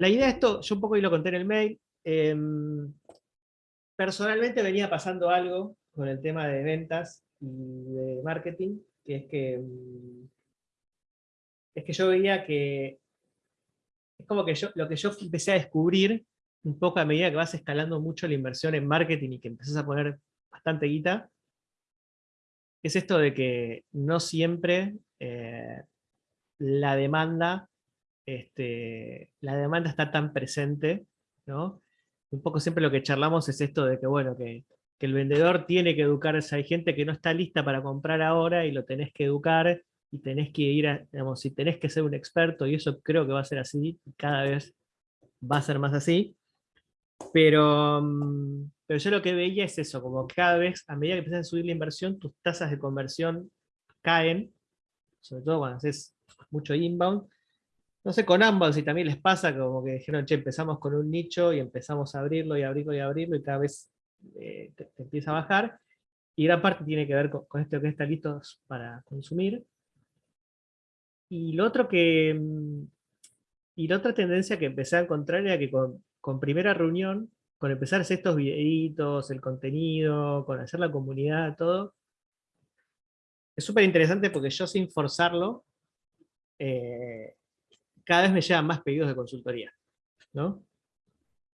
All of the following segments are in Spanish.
la idea de esto, yo un poco y lo conté en el mail, em, personalmente venía pasando algo con el tema de ventas y de marketing, que es que, em, es que yo veía que, es como que yo, lo que yo empecé a descubrir, un poco a medida que vas escalando mucho la inversión en marketing y que empezás a poner bastante guita, es esto de que no siempre eh, la demanda este, la demanda está tan presente, ¿no? Un poco siempre lo que charlamos es esto de que, bueno, que, el vendedor tiene que educarse, hay gente que no está lista para comprar ahora y lo tenés que educar y tenés que ir, a, digamos, si tenés que ser un experto, y eso creo que va a ser así, cada vez va a ser más así, pero, mm, pero yo lo que veía es eso, como cada vez, a medida que empiezas a subir la inversión, tus tasas de conversión caen, sobre todo cuando haces mucho inbound, no sé, con ambos si también les pasa, como que dijeron, che, empezamos con un nicho y empezamos a abrirlo y abrirlo y abrirlo y cada vez eh, te, empieza a bajar. Y gran parte tiene que ver con, esto que está listos para consumir. Y lo otro que... Mm, y la otra tendencia que empecé a encontrar era que con, con primera reunión, con empezar a hacer estos videitos, el contenido, con hacer la comunidad, todo, es súper interesante porque yo sin forzarlo, eh, cada vez me llegan más pedidos de consultoría, ¿no?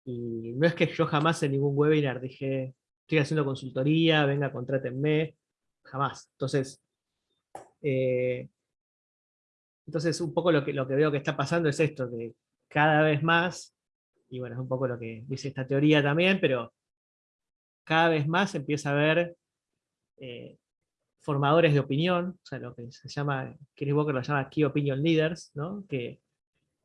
Y no es que yo jamás en ningún webinar dije, estoy haciendo consultoría, venga, contrátenme, jamás. Entonces, eh, entonces un poco lo que, lo que veo que está pasando es esto, que cada vez más, y bueno, es un poco lo que dice esta teoría también, pero cada vez más empieza a haber eh, formadores de opinión, o sea, lo que se llama, Chris Walker lo llama Key Opinion Leaders, ¿no? que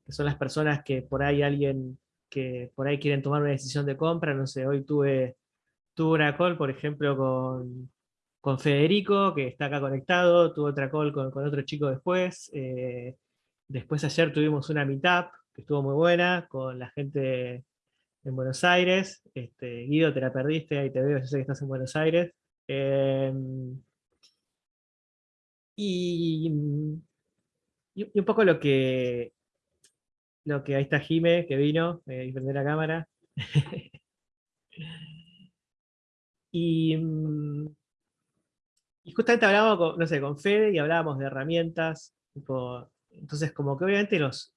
que son las personas que por ahí alguien que por ahí quieren tomar una decisión de compra, no sé, hoy tuve, tuve una call, por ejemplo, con, con Federico, que está acá conectado, tuve otra call con, con otro chico después, eh, después ayer tuvimos una meetup, que estuvo muy buena, con la gente en Buenos Aires, este, Guido, te la perdiste, ahí te veo, yo sé que estás en Buenos Aires, em, y, y, un poco lo que, lo que ahí está Jime, que vino, eh, y prender la cámara. y, mm, y, justamente hablábamos con, no sé, con Fede y hablábamos de herramientas. entonces, como que obviamente los,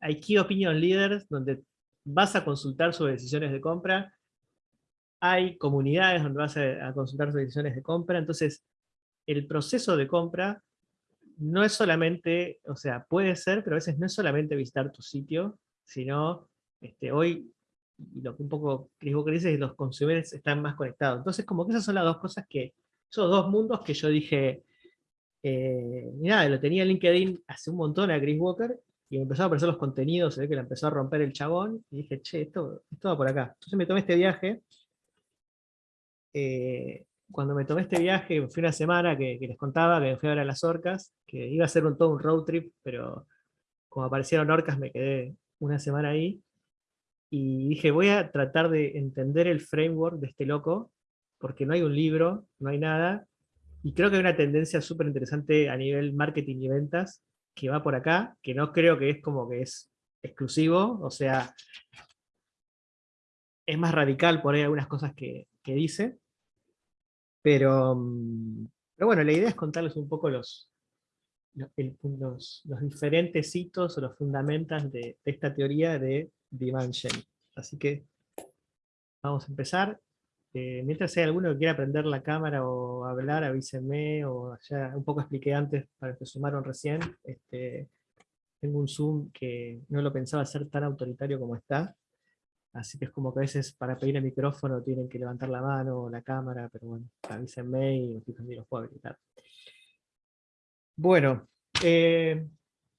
hay Key Opinion Leaders donde vas a consultar sobre decisiones de compra. Hay comunidades donde vas a consultar sobre decisiones de compra. Entonces, el proceso de compra no es solamente, o sea, puede ser, pero a veces no es solamente visitar tu sitio, sino este, hoy, lo que un poco Chris Walker dice es los consumidores están más conectados. Entonces, como que esas son las dos cosas que, esos dos mundos que yo dije, eh, mira, lo tenía en LinkedIn hace un montón a Chris Walker, y me empezó a aparecer los contenidos, se ve que le empezó a romper el chabón, y dije, che, esto, esto va por acá. Entonces me tomé este viaje, eh, cuando me tomé este viaje, fui una semana que, les contaba que fui a ver a las orcas, que iba a ser un, todo un road trip, pero como aparecieron orcas me quedé una semana ahí, y dije, voy a tratar de entender el framework de este loco, porque no hay un libro, no hay nada, y creo que hay una tendencia súper interesante a nivel marketing y ventas, que va por acá, que no creo que es como que es exclusivo, o sea, es más radical por ahí algunas cosas que, que dice, pero, mm, pero bueno, la idea es contarles un poco los, los, diferentes hitos o los fundamentos de, esta teoría de Dimension. Así que vamos a empezar. Eh, mientras hay alguno que quiera prender la cámara o hablar, avísenme, o ya un poco expliqué antes para los que sumaron recién. Este, tengo un Zoom que no lo pensaba ser tan autoritario como está, Así que es como que a veces para pedir el micrófono tienen que levantar la mano o la cámara, pero bueno, avísenme y los puedo habilitar. Bueno, eh,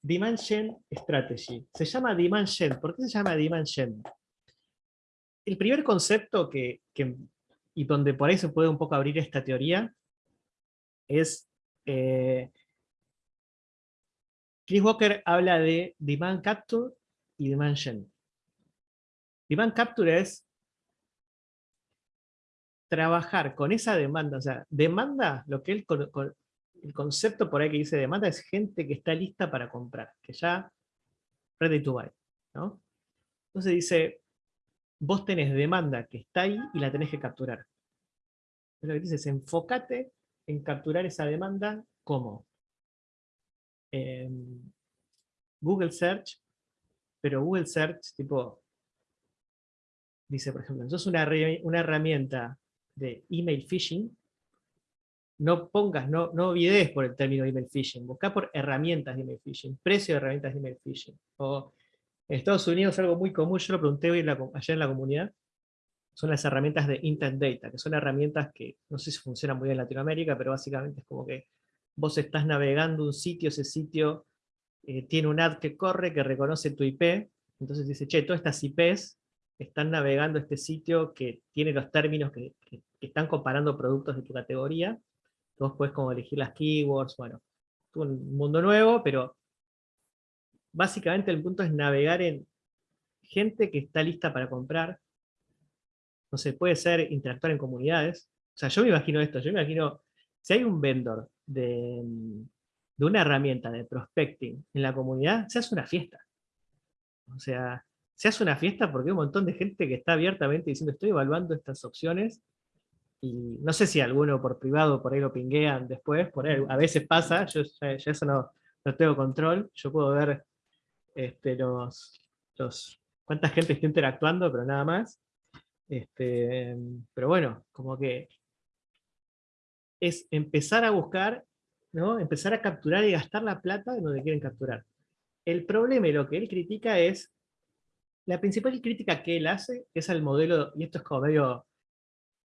Demand Strategy. Se llama Demand ¿Por qué se llama Demand El primer concepto que, y donde por ahí se puede un poco abrir esta teoría, es... Eh, Chris Walker habla de Demand Capture y Demand Demand capture es trabajar con esa demanda, o sea, demanda, lo que el, el concepto por ahí que dice demanda es gente que está lista para comprar, que ya ready to buy, ¿no? Entonces dice, vos tenés demanda que está ahí y la tenés que capturar. lo que dice es, enfócate en capturar esa demanda como Google Search, pero Google Search, tipo, dice, por ejemplo, sos una, una herramienta de email phishing, no pongas, no, no por el término email phishing, busca por herramientas de email phishing, precio de herramientas de email phishing. O en Estados Unidos algo muy común, yo lo pregunté hoy ayer en la comunidad, son las herramientas de Intent Data, que son herramientas que no sé si funcionan muy bien en Latinoamérica, pero básicamente es como que vos estás navegando un sitio, ese sitio eh, tiene un ad que corre, que reconoce tu IP, entonces dice, che, todas estas IPs están navegando este sitio que tiene los términos que, están comparando productos de tu categoría, vos puedes como elegir las keywords, bueno, un mundo nuevo, pero básicamente el punto es navegar en gente que está lista para comprar, no sé, puede ser interactuar en comunidades, o sea, yo me imagino esto, yo me imagino, si hay un vendor de, de una herramienta de prospecting en la comunidad, se hace una fiesta. O sea, se hace una fiesta porque hay un montón de gente que está abiertamente diciendo estoy evaluando estas opciones y no sé si alguno por privado por ahí lo pinguean después, por ahí, a veces pasa, yo ya, eso no, no, tengo control, yo puedo ver este, los, los, cuánta gente está interactuando, pero nada más. Este, pero bueno, como que es empezar a buscar, ¿no? empezar a capturar y gastar la plata de donde quieren capturar. El problema y lo que él critica es, la principal crítica que él hace es al modelo, y esto es como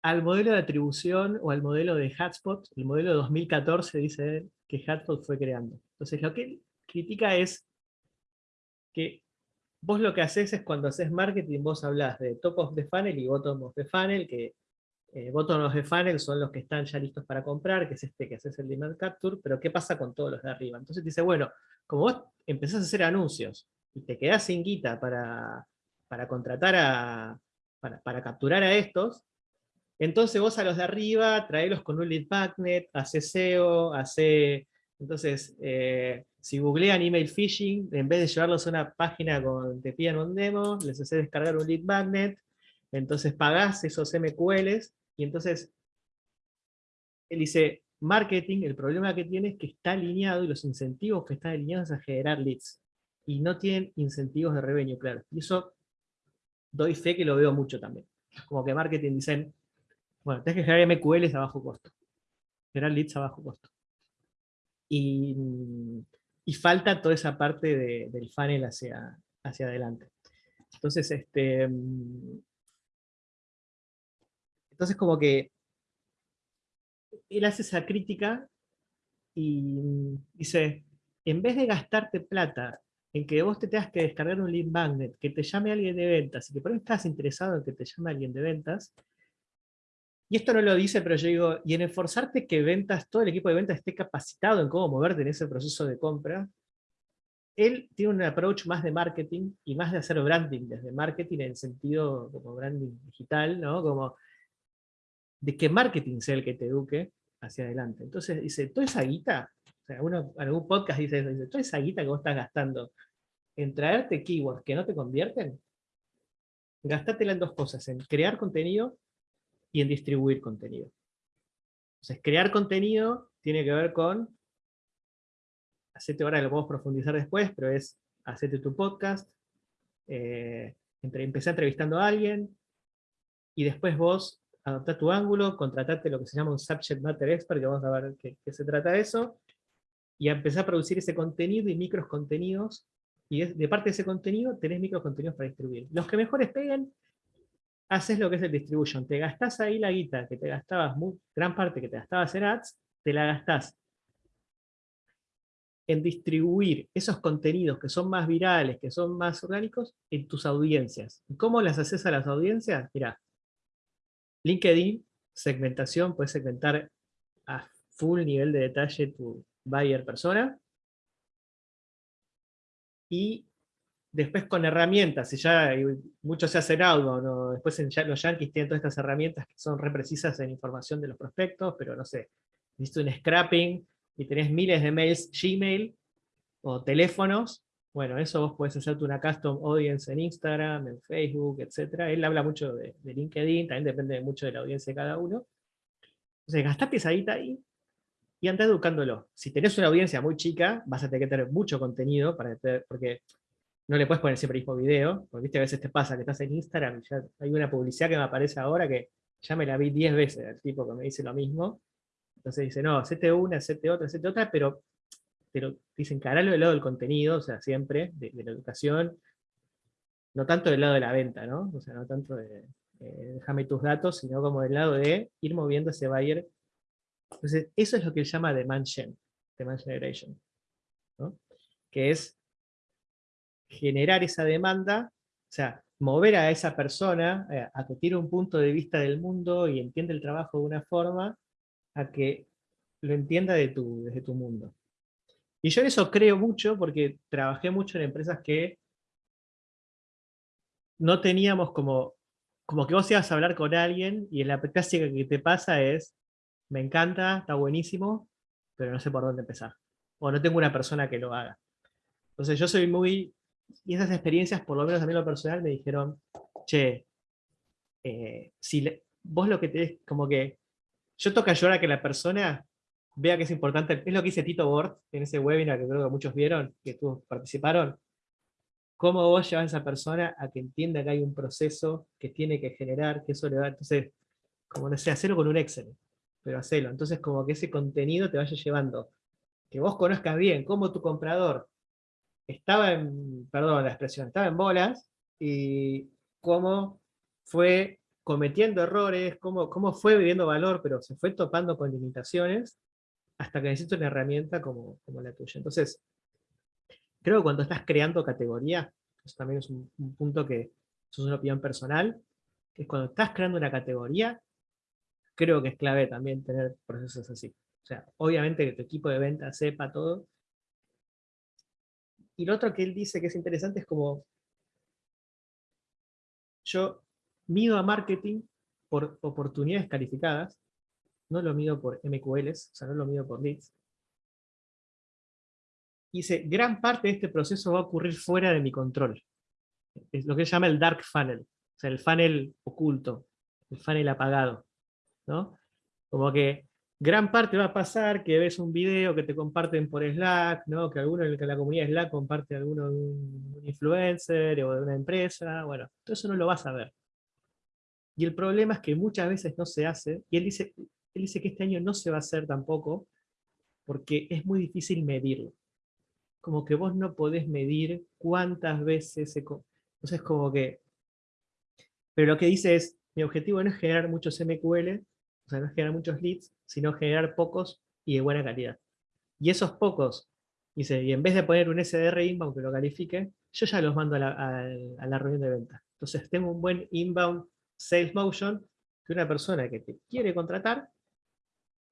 al modelo de atribución o al modelo de Hotspot, el modelo de 2014 dice él, que Hotspot fue creando. Entonces lo que él critica es que vos lo que haces es cuando haces marketing, vos hablas de top of the funnel y bottom of the funnel, que eh, bottom of the funnel son los que están ya listos para comprar, que es este que haces el demand capture, pero ¿qué pasa con todos los de arriba? Entonces dice, bueno, como vos empezás a hacer anuncios y te quedás sin guita para, para contratar a, para, para capturar a estos, entonces vos a los de arriba traelos con un lead magnet, hace SEO, hace... Entonces, eh, si googlean email phishing, en vez de llevarlos a una página con te pidan un demo, les hace descargar un lead magnet, entonces pagás esos MQLs, y entonces él dice, marketing, el problema que tiene es que está alineado, y los incentivos que están alineados a generar leads, y no tienen incentivos de revenue, claro. Y eso doy fe que lo veo mucho también. Como que marketing dicen, bueno, tienes que generar MQLs a bajo costo. Generar leads a bajo costo. Y, falta toda esa parte del funnel hacia, hacia adelante. Entonces, este, entonces como que él hace esa crítica y dice, en vez de gastarte plata en que vos te tengas que descargar un lead magnet, que te llame alguien de ventas, y que por ahí estás interesado en que te llame alguien de ventas, y esto no lo dice, pero yo digo, y en esforzarte que ventas, todo el equipo de ventas esté capacitado en cómo moverte en ese proceso de compra, él tiene un approach más de marketing y más de hacer branding, desde marketing en sentido como branding digital, ¿no? Como de que marketing sea el que te eduque hacia adelante. Entonces dice, toda esa guita, sea, uno, algún podcast dice dice, toda esa guita que vos estás gastando en traerte keywords que no te convierten, gastátela en dos cosas, en crear contenido y en distribuir contenido. Entonces, crear contenido tiene que ver con, hacete ahora, lo podemos profundizar después, pero es, hacete tu podcast, eh, empecé entrevistando a alguien, y después vos adoptá tu ángulo, contratate lo que se llama un Subject Matter Expert, que vamos a ver qué, qué se trata de eso, y empezar a producir ese contenido y micros contenidos, y de parte de ese contenido tenés micros contenidos para distribuir. Los que mejores peguen, haces lo que es el distribution. Te gastás ahí la guita que te gastabas, gran parte que te gastabas en ads, te la gastás en distribuir esos contenidos que son más virales, que son más orgánicos, en tus audiencias. ¿Y cómo las haces a las audiencias? Mira, LinkedIn, segmentación, puedes segmentar a full nivel de detalle tu buyer persona. Y Después con herramientas, si ya mucho se hace en ¿no? después en, los yankees tienen todas estas herramientas que son reprecisas en información de los prospectos, pero no sé, hiciste un scrapping y tenés miles de mails Gmail o teléfonos, Bueno, eso vos podés hacerte una custom audience en Instagram, en Facebook, etc. Él habla mucho de, LinkedIn, también depende mucho de la audiencia de cada uno. Entonces, gastá pesadita ahí y andá educándolo. Si tenés una audiencia muy chica, vas a tener que tener mucho contenido, para porque no le puedes poner siempre el mismo video, porque viste a veces te pasa que estás en Instagram ya hay una publicidad que me aparece ahora que ya me la vi 10 veces, el tipo que me dice lo mismo. Entonces dice, no, hacete una, hacete otra, hacete otra, pero pero dicen caralo del lado del contenido, o sea, siempre, de, la educación, no tanto del lado de la venta, ¿no? O sea, no tanto de, déjame tus datos, sino como del lado de ir moviendo ese buyer. Entonces, eso es lo que él llama demand demand generation. Que es generar esa demanda, o sea, mover a esa persona eh, a que tiene un punto de vista del mundo y entiende el trabajo de una forma, a que lo entienda de tu, desde tu mundo. Y yo en eso creo mucho porque trabajé mucho en empresas que no teníamos como, como que vos ibas a hablar con alguien y en la clásica que te pasa es, me encanta, está buenísimo, pero no sé por dónde empezar. O no tengo una persona que lo haga. Entonces yo soy muy... Y esas experiencias, por lo menos a mí lo personal, me dijeron, che, eh, si vos lo que tenés, como que yo toca ayudar a que la persona vea que es importante, es lo que dice Tito Bort en ese webinar que creo que muchos vieron, que tú participaron, cómo vos llevas a esa persona a que entienda que hay un proceso que tiene que generar, que eso le va, entonces, como no sé, hacerlo con un Excel, pero hacerlo, entonces como que ese contenido te vaya llevando, que vos conozcas bien cómo tu comprador estaba en, perdón la expresión, estaba en bolas, y cómo fue cometiendo errores, cómo, cómo fue viviendo valor, pero se fue topando con limitaciones, hasta que necesito una herramienta como, como la tuya. Entonces, creo que cuando estás creando categoría, eso también es un, punto que es una opinión personal, es cuando estás creando una categoría, creo que es clave también tener procesos así. O sea, obviamente que tu equipo de venta sepa todo. Y lo otro que él dice que es interesante es como, yo mido a marketing por oportunidades calificadas, no lo mido por MQLs, o sea, no lo mido por leads. Dice, gran parte de este proceso va a ocurrir fuera de mi control. Es lo que se llama el dark funnel, o sea, el funnel oculto, el funnel apagado. Como que gran parte va a pasar que ves un video que te comparten por Slack, ¿no? que alguno en la comunidad Slack comparte alguno de un influencer o de una empresa, bueno, todo eso no lo vas a ver. Y el problema es que muchas veces no se hace, y él dice, él dice que este año no se va a hacer tampoco, porque es muy difícil medirlo. Como que vos no podés medir cuántas veces se... Entonces como que... Pero lo que dice es, mi objetivo no es generar muchos MQL, o sea, no es generar muchos leads, sino generar pocos y de buena calidad. Y esos pocos, dice, y en vez de poner un SDR inbound que lo califique, yo ya los mando a la, reunión de venta. Entonces tengo un buen inbound sales motion que una persona que te quiere contratar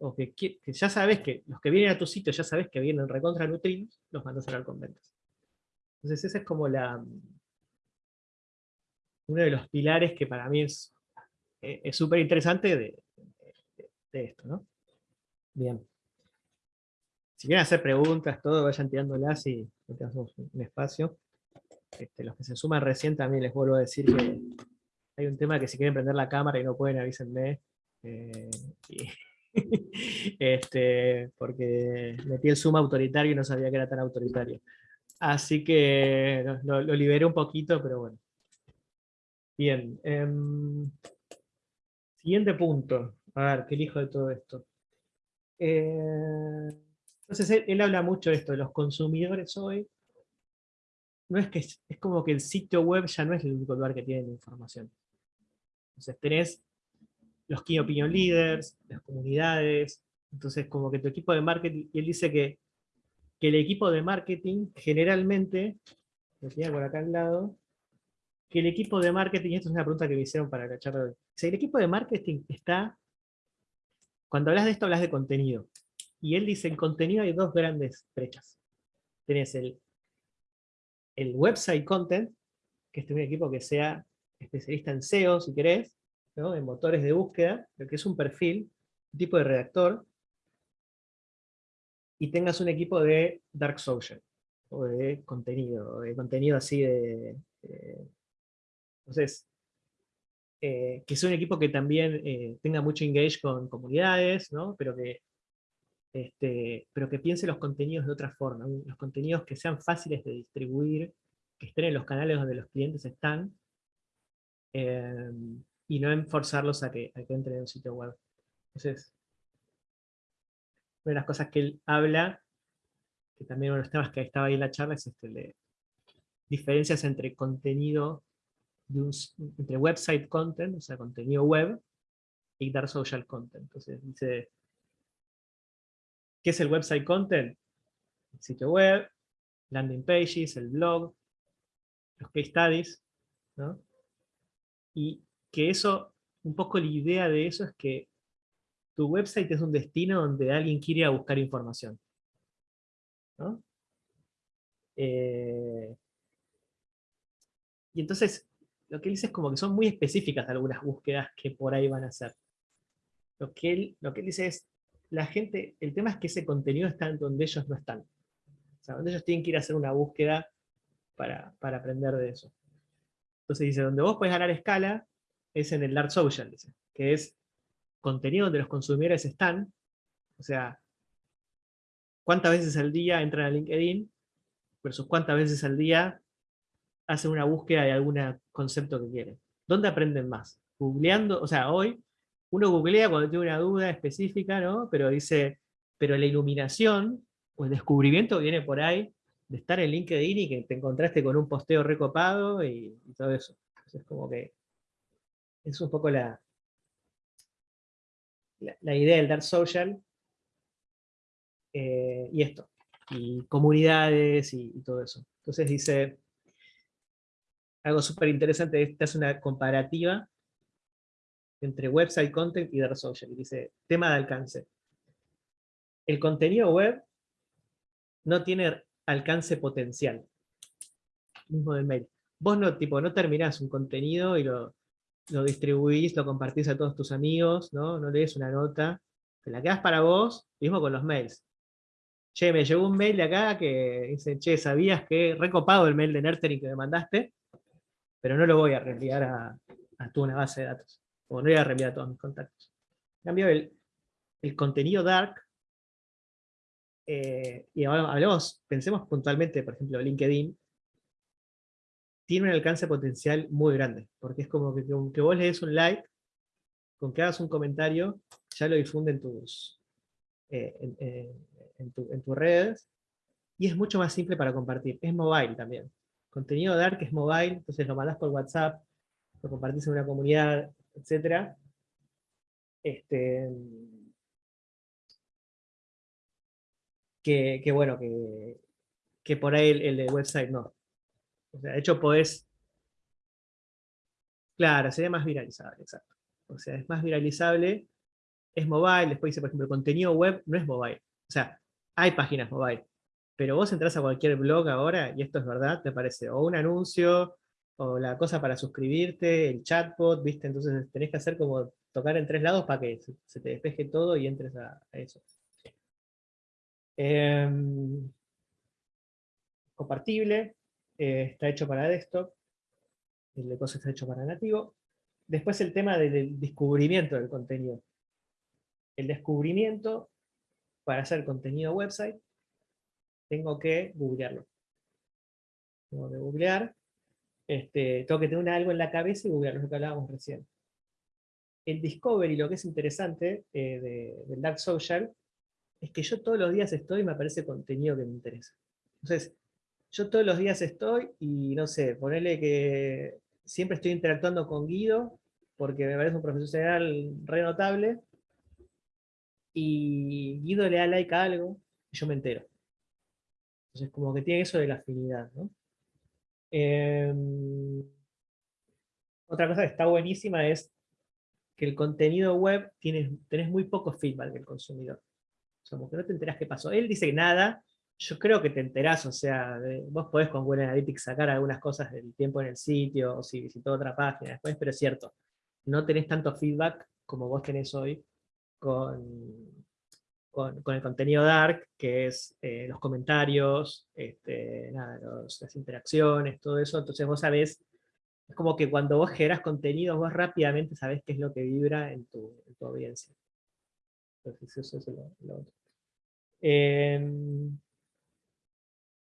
o que, ya sabes que los que vienen a tu sitio ya sabes que vienen recontra nutridos, los mandas a hablar con ventas. Entonces ese es como la uno de los pilares que para mí es eh, súper interesante de, esto, ¿no? Bien. Si quieren hacer preguntas, todo, vayan tirándolas y tenemos un espacio. Este, los que se suman recién también les vuelvo a decir que hay un tema que si quieren prender la cámara y no pueden, avísenme. Eh, este, porque metí el zoom autoritario y no sabía que era tan autoritario. Así que lo, liberé un poquito, pero bueno. Bien. Em, siguiente punto. A ver, ¿qué elijo de todo esto? Eh, entonces él, habla mucho de esto, de los consumidores hoy. No es que es, como que el sitio web ya no es el único lugar que tiene información. Entonces tenés los key opinion leaders, las comunidades, entonces como que tu equipo de marketing, y él dice que, el equipo de marketing generalmente, lo tenía por acá al lado, que el equipo de marketing, y esto es una pregunta que me hicieron para la charla de hoy, el equipo de marketing está, cuando hablas de esto hablas de contenido, y él dice en contenido hay dos grandes brechas. Tenés el, el website content, que es un equipo que sea especialista en SEO, si querés, en motores de búsqueda, que es un perfil, un tipo de redactor, y tengas un equipo de Dark Social. o de contenido, de contenido así de... entonces, eh, que sea un equipo que también eh, tenga mucho engage con comunidades, ¿no? pero, que, este, pero que piense los contenidos de otra forma, los contenidos que sean fáciles de distribuir, que estén en los canales donde los clientes están, eh, y no enforzarlos a que, a que entren en un sitio web. Entonces, una de las cosas que él habla, que también uno de los temas que estaba ahí en la charla, es este de diferencias entre contenido entre website content, o sea, contenido web, y dar social content. Entonces dice, ¿qué es el website content? El sitio web, landing pages, el blog, los case studies, ¿no? Y que eso, un poco la idea de eso es que tu website es un destino donde alguien quiere ir a buscar información. ¿no? Eh, y entonces, lo que él dice es como que son muy específicas algunas búsquedas que por ahí van a hacer. Lo que él, lo que dice es, la gente, el tema es que ese contenido está donde ellos no están. O sea, donde ellos tienen que ir a hacer una búsqueda para, aprender de eso. Entonces dice, donde vos podés ganar escala es en el Dark Social, dice, que es contenido donde los consumidores están, o sea, cuántas veces al día entran a LinkedIn versus cuántas veces al día hacen una búsqueda de algún concepto que quieren. ¿Dónde aprenden más? Googleando, o sea, hoy uno googlea cuando tiene una duda específica, ¿no? Pero dice, pero la iluminación o el descubrimiento viene por ahí de estar en LinkedIn y que te encontraste con un posteo recopado y, todo eso. Entonces, como que es un poco la, la, idea del Dark Social eh, y esto, y comunidades y todo eso. Entonces dice, algo súper interesante, esta es una comparativa entre website content y dark social. dice, tema de alcance. El contenido web no tiene alcance potencial. Mismo del mail. Vos no, tipo, no terminás un contenido y lo, lo distribuís, lo compartís a todos tus amigos, ¿no? No lees una nota, te la quedas para vos, mismo con los mails. Che, me llegó un mail de acá que dice, che, ¿sabías que recopado el mail de Nertering que me mandaste? Pero no lo voy a reenviar a, a una base de datos, o no voy a reenviar a todos mis contactos. En cambio, el, contenido dark, eh, y ahora hablemos, pensemos puntualmente, por ejemplo, LinkedIn, tiene un alcance potencial muy grande, porque es como que con que vos le des un like, con que hagas un comentario, ya lo difunde en tus, eh, en, en tus redes, y es mucho más simple para compartir. Es mobile también contenido Dark es mobile, entonces lo mandás por WhatsApp, lo compartís en una comunidad, etc. Este, que, bueno, que, por ahí el, de website no. O sea, de hecho podés... Claro, sería más viralizable, exacto. O sea, es más viralizable, es mobile, después dice, por ejemplo, contenido web no es mobile. O sea, hay páginas mobile, pero vos entras a cualquier blog ahora, y esto es verdad, te aparece o un anuncio, o la cosa para suscribirte, el chatbot, ¿viste? Entonces tenés que hacer como tocar en tres lados para que se, te despeje todo y entres a, eso. Em, compartible, eh, está hecho para desktop, el de cosas está hecho para nativo. Después el tema del descubrimiento del contenido. El descubrimiento para hacer contenido website tengo que googlearlo. Tengo que googlear, este, tengo que tener algo en la cabeza y googlearlo, lo que hablábamos recién. El Discovery, lo que es interesante eh, del Dark Social, es que yo todos los días estoy y me aparece contenido que me interesa. Entonces, yo todos los días estoy y no sé, ponerle que siempre estoy interactuando con Guido, porque me parece un profesional re notable, y Guido le da like a algo, y yo me entero. Entonces, como que tiene eso de la afinidad, ¿no? Em, otra cosa que está buenísima es que el contenido web tienes, tenés muy poco feedback del consumidor. Como que no te enterás qué pasó. Él dice nada, yo creo que te enterás, o sea, vos podés con Google Analytics sacar algunas cosas del tiempo en el sitio, o si visitó otra página después, pero es cierto, no tenés tanto feedback como vos tenés hoy con, con, el contenido dark, que es eh, los comentarios, este, las interacciones, todo eso. Entonces vos sabés, es como que cuando vos generas contenido, vos rápidamente sabés qué es lo que vibra en tu, audiencia. Entonces eso es lo, otro. Em,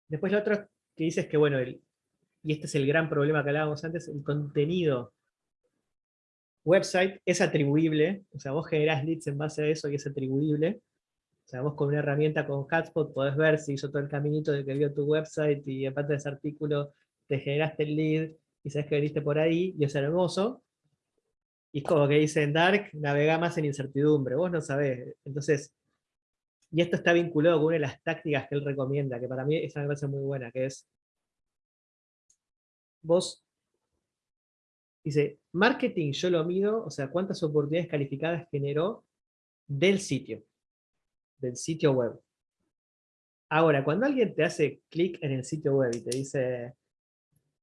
después lo otro que dice es que, bueno, y este es el gran problema que hablábamos antes, el contenido website es atribuible, o sea, vos generás leads en base a eso y es atribuible, o sea, vos con una herramienta con Hotspot podés ver si hizo todo el caminito de que vio tu website y aparte de ese artículo te generaste el lead y sabes que veniste por ahí y es hermoso. Y es como que dice en Dark, navega más en incertidumbre, vos no sabés. Entonces, y esto está vinculado con una de las tácticas que él recomienda, que para mí esa me parece muy buena, que es, vos, dice, marketing yo lo mido, o sea, cuántas oportunidades calificadas generó del sitio del sitio web. Ahora, cuando alguien te hace clic en el sitio web y te dice,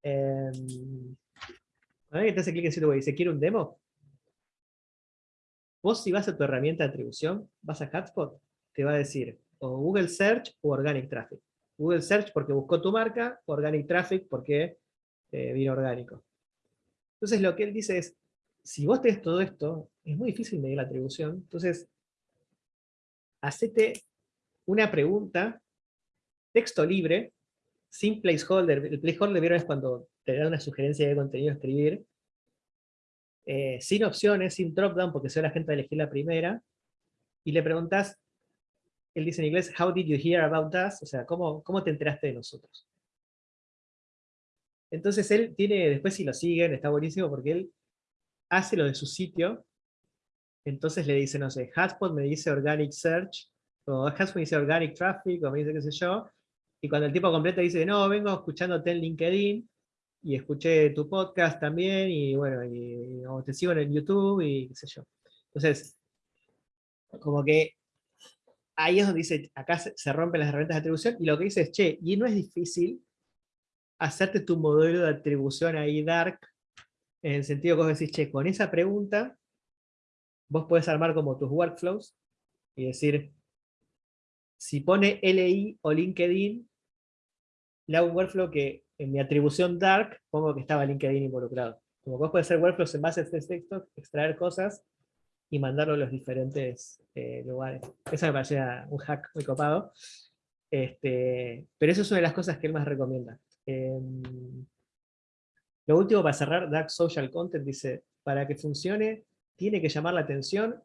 em, cuando alguien te hace clic en el sitio web y dice, ¿quiere un demo? Vos si vas a tu herramienta de atribución, vas a Hotspot, te va a decir o Google Search o Organic Traffic. Google Search porque buscó tu marca, Organic Traffic porque eh, vino orgánico. Entonces lo que él dice es, si vos tenés todo esto, es muy difícil medir la atribución, entonces hacete una pregunta, texto libre, sin placeholder. El placeholder ¿vieron? es cuando te da una sugerencia de contenido a escribir, eh, sin opciones, sin dropdown, porque soy la gente a elegir la primera, y le preguntas, él dice en inglés, how did you hear about us? O sea, ¿cómo, cómo te enteraste de nosotros? Entonces él tiene, después si lo siguen, está buenísimo porque él hace lo de su sitio, entonces le dice, no sé, Hotspot me dice Organic Search, o Hotspot me dice Organic Traffic, o me dice qué sé yo, y cuando el tipo completo dice, no, vengo escuchándote en LinkedIn, y escuché tu podcast también, y bueno, y, o te sigo en el YouTube, y qué sé yo. Entonces, como que ahí es donde dice, acá se, rompen las herramientas de atribución, y lo que dice es, che, y no es difícil hacerte tu modelo de atribución ahí dark, en el sentido que vos decís, che, con esa pregunta, vos podés armar como tus workflows y decir, si pone LI o LinkedIn, le hago un workflow que en mi atribución dark pongo que estaba LinkedIn involucrado. Como vos podés hacer workflows en base a este texto, extraer cosas y mandarlo a los diferentes eh, lugares. Eso me parecía un hack muy copado. Este, pero eso es una de las cosas que él más recomienda. Em, lo último para cerrar, Dark Social Content dice, para que funcione, tiene que llamar la atención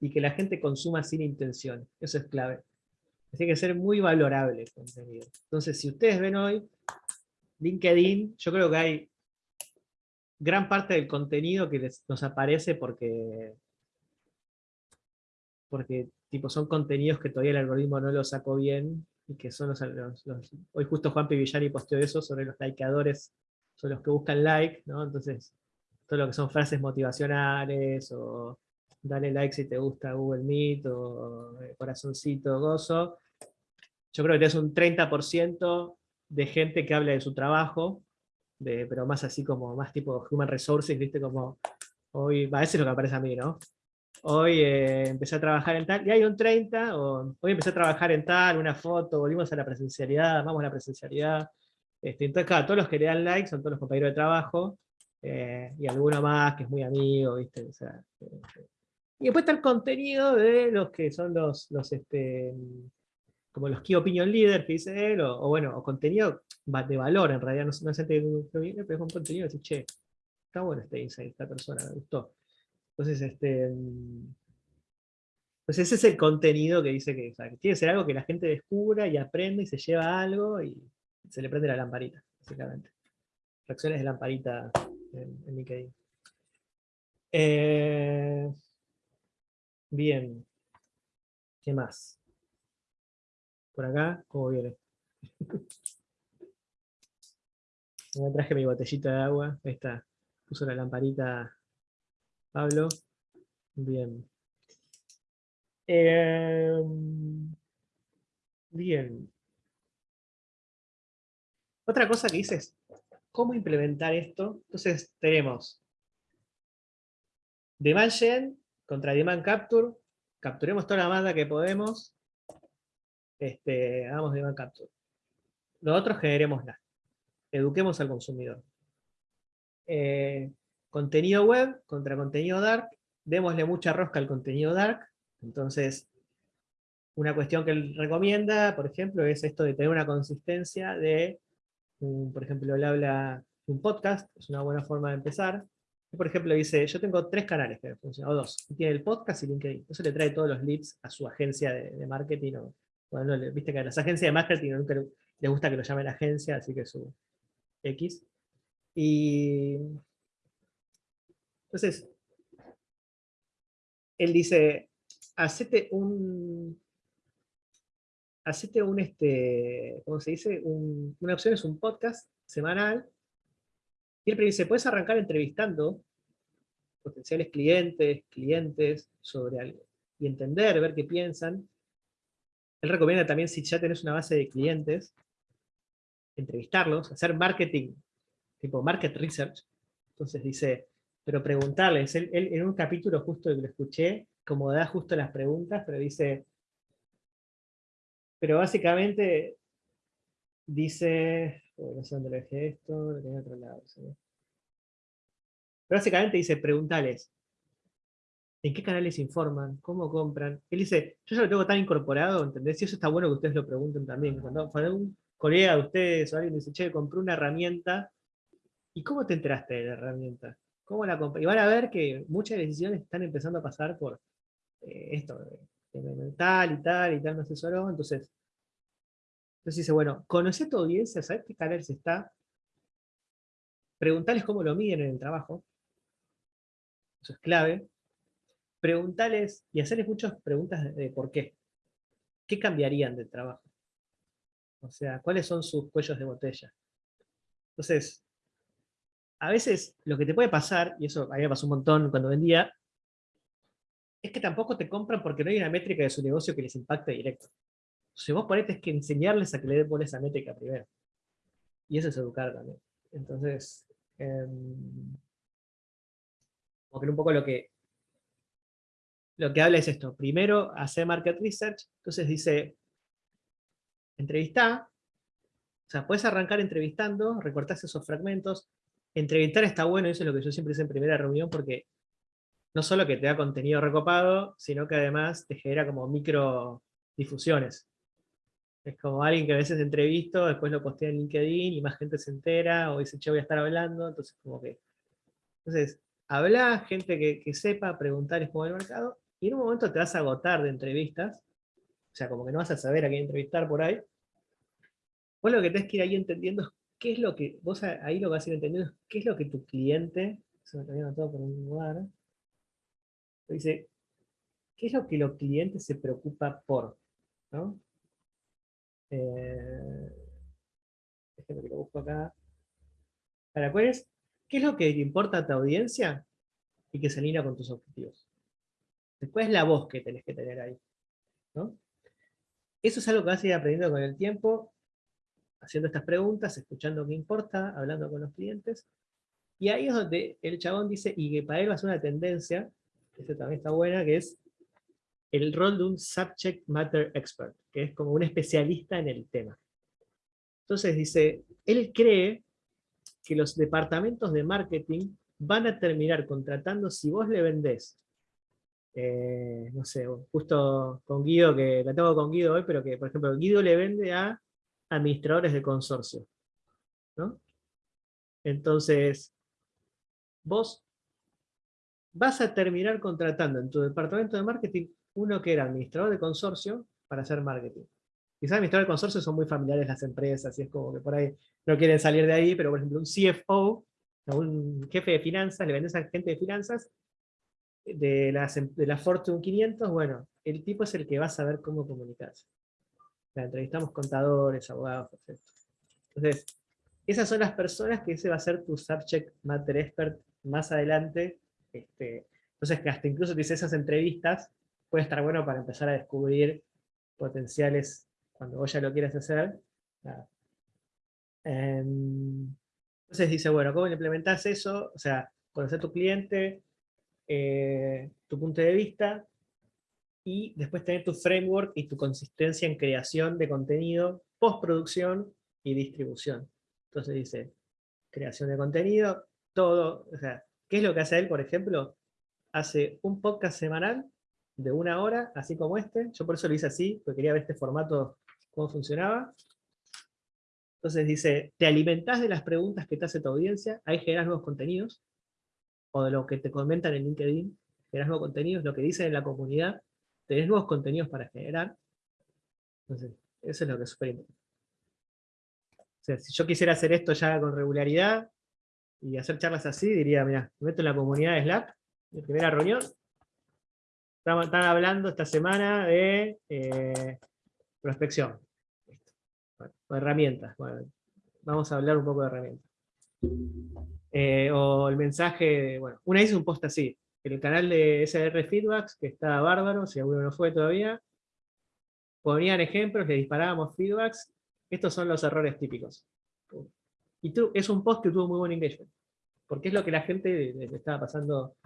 y que la gente consuma sin intención. Eso es clave. Tiene que ser muy valorable el contenido. Entonces, si ustedes ven hoy, LinkedIn, yo creo que hay gran parte del contenido que nos aparece porque, porque tipo, son contenidos que todavía el algoritmo no los sacó bien, y que son los, hoy justo Juan Villani posteó eso sobre los likeadores, sobre los que buscan like, ¿no? Entonces, todo lo que son frases motivacionales, o dale like si te gusta Google Meet, o eh, corazoncito, gozo. Yo creo que tienes un 30% de gente que habla de su trabajo, de, pero más así como, más tipo Human Resources, viste, como, hoy, va, eso es lo que aparece a mí, ¿no? Hoy eh, empecé a trabajar en tal, y hay un 30, o hoy empecé a trabajar en tal, una foto, volvimos a la presencialidad, vamos a la presencialidad. Este, entonces, claro, todos los que le dan like son todos los compañeros de trabajo, eh, y alguno más que es muy amigo, ¿viste? Eh, y después está el contenido de los que son los, los este, como los key opinion leaders que dice él, o, bueno, o contenido de valor en realidad, no, no es gente que viene, pero es un contenido dice, che, está bueno este insight, esta persona, me gustó. Entonces, este, pues ese es el contenido que dice que, tiene que ser algo que la gente descubra y aprende y se lleva algo y se le prende la lamparita, básicamente. Reacciones de lamparita en, LinkedIn. Eh, bien. ¿Qué más? Por acá, ¿cómo viene? Me traje mi botellita de agua. Ahí está. Puso la lamparita Pablo. Bien. Eh, bien. Otra cosa que dices, cómo implementar esto. Entonces tenemos demand gen contra demand capture, capturemos toda la banda que podemos, este, hagamos demand capture. Nosotros generemos nada. Eduquemos al consumidor. Eh, contenido web contra contenido dark. Démosle mucha rosca al contenido dark. Entonces, una cuestión que él recomienda, por ejemplo, es esto de tener una consistencia de, por ejemplo, él habla un podcast, es una buena forma de empezar. Por ejemplo, dice, yo tengo tres canales que funcionan, o dos. Tiene el podcast y LinkedIn. Eso le trae todos los leads a su agencia de, marketing. Bueno, viste que a las agencias de marketing nunca les gusta que lo llamen agencia, así que su X. Y entonces, él dice, hacete un, hacete un, este, ¿cómo se dice? una opción es un podcast semanal. Y él dice, puedes arrancar entrevistando potenciales clientes, clientes, sobre algo. Y entender, ver qué piensan. Él recomienda también, si ya tenés una base de clientes, entrevistarlos, hacer marketing, tipo market research. Entonces dice, pero preguntarles. Él, en un capítulo justo que lo escuché, como da justo las preguntas, pero dice, pero básicamente dice, no sé dónde lo dejé esto, lo tengo otro lado. Pero básicamente dice, preguntales, ¿en qué canales informan? ¿Cómo compran? Él dice, yo ya lo tengo tan incorporado, ¿entendés? Y eso está bueno que ustedes lo pregunten también. Cuando, un colega de ustedes o alguien dice, che, compré una herramienta, ¿y cómo te enteraste de la herramienta? ¿Cómo la compré? Y van a ver que muchas decisiones están empezando a pasar por eh, esto, tal y tal y tal me asesoró, entonces, entonces dice, bueno, conoce a tu audiencia, sabes qué canales está, preguntarles cómo lo miden en el trabajo, eso es clave, preguntarles y hacerles muchas preguntas de, por qué, qué cambiarían del trabajo, o sea, cuáles son sus cuellos de botella. Entonces, a veces lo que te puede pasar, y eso a mí me pasó un montón cuando vendía, es que tampoco te compran porque no hay una métrica de su negocio que les impacte directo. Si vos ponete es que enseñarles a que le den esa métrica primero. Y eso es educar también. Entonces, eh, un poco lo que lo que habla es esto. Primero, hacer market research. Entonces dice, entrevista. O sea, puedes arrancar entrevistando, recortás esos fragmentos. Entrevistar está bueno, eso es lo que yo siempre hice en primera reunión, porque no solo que te da contenido recopado, sino que además te genera como micro difusiones. Es como alguien que a veces entrevisto, después lo postea en LinkedIn y más gente se entera, o dice, che, voy a estar hablando, entonces como que... Entonces, habla, gente que, sepa, preguntar cómo va el mercado, y en un momento te vas a agotar de entrevistas, o sea, como que no vas a saber a quién entrevistar por ahí. Vos lo que tenés que ir ahí entendiendo es qué es lo que, vos ahí lo vas a ir entendiendo es qué es lo que tu cliente, se me anotado por un lugar, Dice, ¿qué es lo que los clientes se preocupa por? ¿no? Eh, que lo busco acá. Para, ¿cuál es? ¿Qué es lo que importa a tu audiencia y que se alinea con tus objetivos? Después la voz que tenés que tener ahí. ¿no? Eso es algo que vas a ir aprendiendo con el tiempo, haciendo estas preguntas, escuchando qué importa, hablando con los clientes. Y ahí es donde el chabón dice, y que para él va a ser una tendencia, esta también está buena, que es el rol de un subject matter expert, que es como un especialista en el tema. Entonces dice, él cree que los departamentos de marketing van a terminar contratando, si vos le vendés, eh, no sé, justo con Guido, que la tengo con Guido hoy, pero que, por ejemplo, Guido le vende a administradores de consorcio. ¿no? Entonces, vos vas a terminar contratando en tu departamento de marketing uno que era administrador de consorcio para hacer marketing. Quizás administrador de consorcio son muy familiares las empresas, y es como que por ahí no quieren salir de ahí, pero por ejemplo un CFO, un jefe de finanzas, le vendes a gente de finanzas, de, las, em, de la Fortune 500, bueno, el tipo es el que va a saber cómo comunicarse. La entrevistamos contadores, abogados, etc. Entonces, esas son las personas que ese va a ser tu subject matter expert más adelante este, entonces, que hasta incluso dice esas entrevistas puede estar bueno para empezar a descubrir potenciales cuando vos ya lo quieras hacer. Em, entonces dice, bueno, ¿cómo implementas eso? O sea, conocer tu cliente, eh, tu punto de vista, y después tener tu framework y tu consistencia en creación de contenido, postproducción y distribución. Entonces dice, creación de contenido, todo, o sea, ¿qué es lo que hace él, por ejemplo? Hace un podcast semanal de una hora, así como este, yo por eso lo hice así, porque quería ver este formato, cómo funcionaba. Entonces dice, te alimentás de las preguntas que te hace tu audiencia, ahí generas nuevos contenidos, o de lo que te comentan en LinkedIn, generas nuevos contenidos, lo que dicen en la comunidad, tenés nuevos contenidos para generar. Entonces, eso es lo que es súper importante. O sea, si yo quisiera hacer esto ya con regularidad y hacer charlas así, diría, mira, me meto en la comunidad de Slack, en primera reunión, están hablando esta semana de eh, prospección. herramientas. vamos a hablar un poco de herramientas. Eh, o el mensaje, bueno, una vez un post así, el canal de SR Feedbacks, que está bárbaro, si alguno no fue todavía, ponían ejemplos, le disparábamos feedbacks, estos son los errores típicos. Y tú, es un post que tuvo muy buen engagement, porque es lo que la gente le, estaba pasando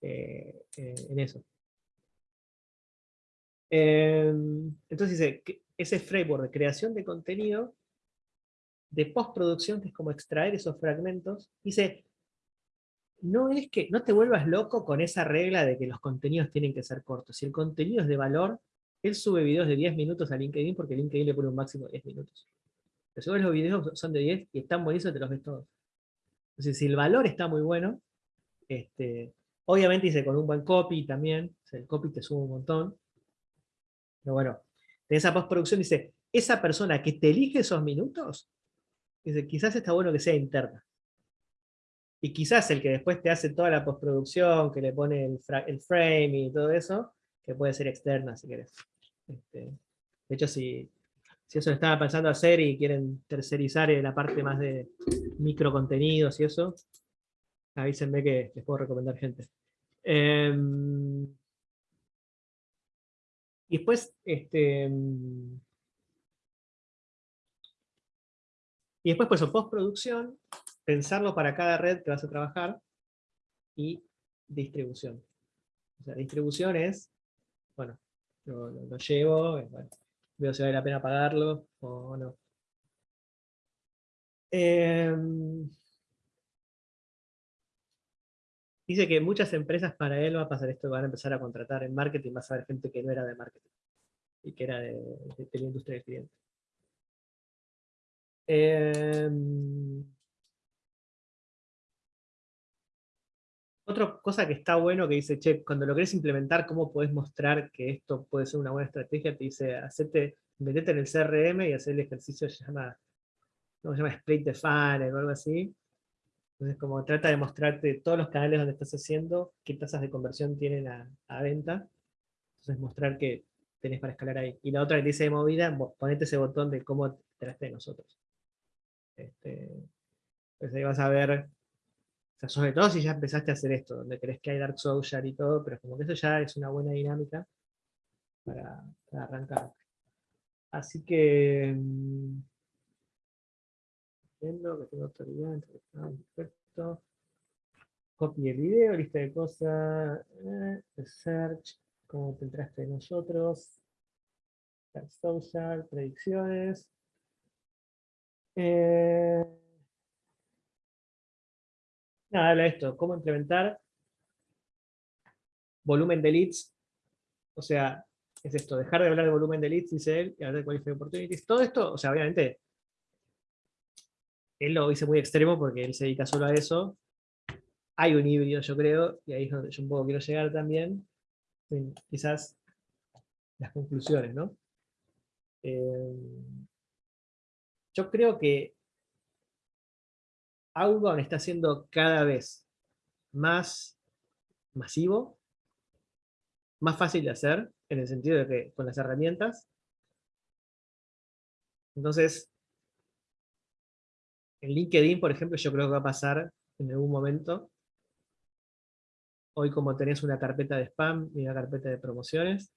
eh, eh, en eso. Em, entonces dice, ese framework de creación de contenido, de postproducción, que es como extraer esos fragmentos, dice, no es que no te vuelvas loco con esa regla de que los contenidos tienen que ser cortos. Si el contenido es de valor, él sube videos de 10 minutos a LinkedIn porque LinkedIn le pone un máximo de 10 minutos. Pero subes los videos son de 10 y están buenísimos, te los ves todos. Entonces, si el valor está muy bueno, este, obviamente dice con un buen copy también, el copy te sube un montón. Pero bueno, en esa postproducción dice, esa persona que te elige esos minutos, dice, quizás está bueno que sea interna. Y quizás el que después te hace toda la postproducción, que le pone el, frame y todo eso, que puede ser externa si querés. Este, de hecho, si, si eso lo estaba pensando hacer y quieren tercerizar la parte más de micro contenidos y eso, avísenme que les puedo recomendar gente. Em, y después, este, y después, pues, postproducción, pensarlo para cada red que vas a trabajar, y distribución. O sea, distribución es, bueno, lo, llevo, eh, veo si vale la pena pagarlo o no. Em, dice que muchas empresas para él va a pasar esto, van a empezar a contratar en marketing, vas a ver gente que no era de marketing, y que era de, la industria del cliente. Em, Otra cosa que está bueno que dice, che, cuando lo querés implementar, ¿cómo podés mostrar que esto puede ser una buena estrategia? Te dice, hacete, metete en el CRM y hacer el ejercicio se llama, ¿cómo se llama? Split the funnel o algo así. Entonces, como trata de mostrarte todos los canales donde estás haciendo, qué tasas de conversión tienen a, venta. Entonces, mostrar que tenés para escalar ahí. Y la otra que dice de movida, ponete ese botón de cómo te de nosotros. Este, entonces ahí vas a ver sobre todo si ya empezaste a hacer esto, donde crees que hay Dark Social y todo, pero como que eso ya es una buena dinámica para, arrancar. Así que... Mm, viendo que tengo autoridad, perfecto. Copy el video, lista de cosas, eh, search, cómo te entraste nosotros, Dark Social, predicciones. Eh, Nada, habla de esto, cómo implementar volumen de leads, o sea, es esto, dejar de hablar de volumen de leads, dice él, y hablar de qualified opportunities. Todo esto, o sea, obviamente, él lo dice muy extremo porque él se dedica solo a eso. Hay un híbrido, yo creo, y ahí es donde yo un poco quiero llegar también. quizás las conclusiones, ¿no? Eh, yo creo que Outbound está siendo cada vez más masivo, más fácil de hacer, en el sentido de que con las herramientas. Entonces, en LinkedIn, por ejemplo, yo creo que va a pasar en algún momento. Hoy como tenés una carpeta de spam y una carpeta de promociones,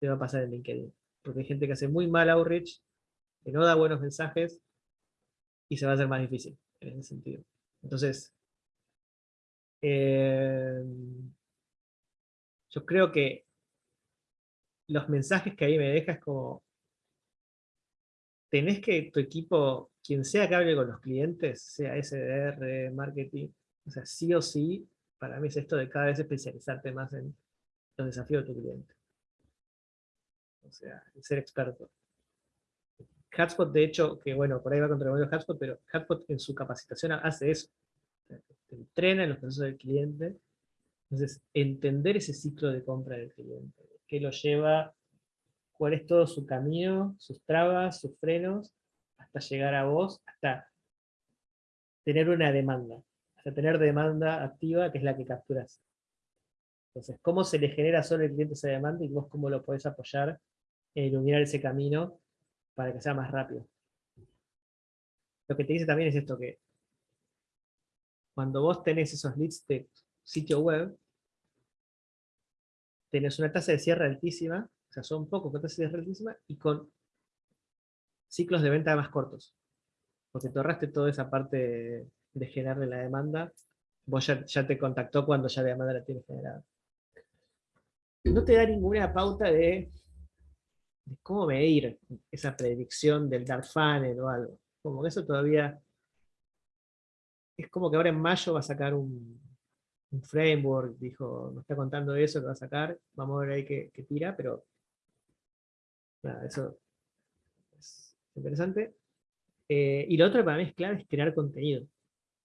te va a pasar en LinkedIn. Porque hay gente que hace muy mal outreach, que no da buenos mensajes, y se va a hacer más difícil en ese sentido. Entonces, eh, yo creo que los mensajes que ahí me deja es como, tenés que tu equipo, quien sea que hable con los clientes, sea SDR, marketing, o sea, sí o sí, para mí es esto de cada vez especializarte más en los desafíos de tu cliente. O sea, ser experto. Hotspot, de hecho, que bueno, por ahí va contra el Hotspot, pero Hotspot en su capacitación hace eso. Entrena en los procesos del cliente. Entonces, entender ese ciclo de compra del cliente. ¿Qué lo lleva? ¿Cuál es todo su camino, sus trabas, sus frenos, hasta llegar a vos, hasta tener una demanda, hasta tener demanda activa, que es la que capturas. Entonces, ¿cómo se le genera solo al cliente esa demanda y vos cómo lo podés apoyar en iluminar ese camino para que sea más rápido? Lo que te dice también es esto, que cuando vos tenés esos leads de sitio web, tenés una tasa de cierre altísima, o sea, son pocos con tasa de cierre altísima, y con ciclos de venta más cortos. Porque te ahorraste toda esa parte de, generarle la demanda, vos ya, te contactó cuando ya la demanda la tienes generada. No te da ninguna pauta de, cómo medir esa predicción del dark funnel o algo. Como que eso todavía... Es como que ahora en mayo va a sacar un, framework, dijo, nos está contando eso, que va a sacar, vamos a ver ahí qué, tira, pero nada, eso es interesante. Eh, y lo otro para mí es clave es crear contenido.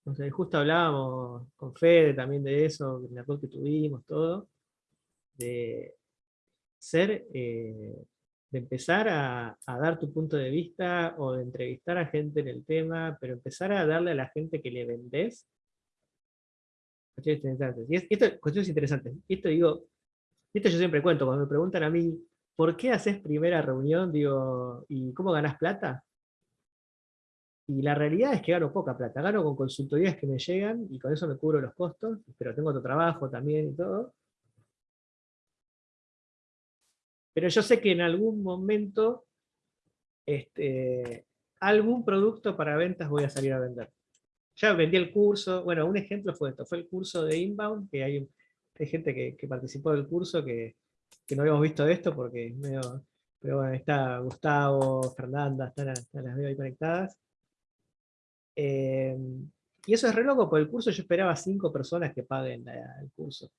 O justo hablábamos con Fede también de eso, en la que tuvimos, todo, de ser, eh, de empezar a, dar tu punto de vista o de entrevistar a gente en el tema, pero empezar a darle a la gente que le vendés Cuestiones interesantes. Esto, cuestiones interesantes. Esto digo, esto yo siempre cuento, cuando me preguntan a mí, ¿por qué haces primera reunión? Digo, ¿y cómo ganas plata? Y la realidad es que gano poca plata, gano con consultorías que me llegan y con eso me cubro los costos, pero tengo otro trabajo también y todo. Pero yo sé que en algún momento este, algún producto para ventas voy a salir a vender ya vendí el curso, bueno, un ejemplo fue esto, fue el curso de Inbound, que hay, gente que, participó del curso que, no habíamos visto esto porque es medio, pero bueno, está Gustavo, Fernanda, están, las veo ahí conectadas. Eh, y eso es re loco, porque el curso yo esperaba cinco personas que paguen el curso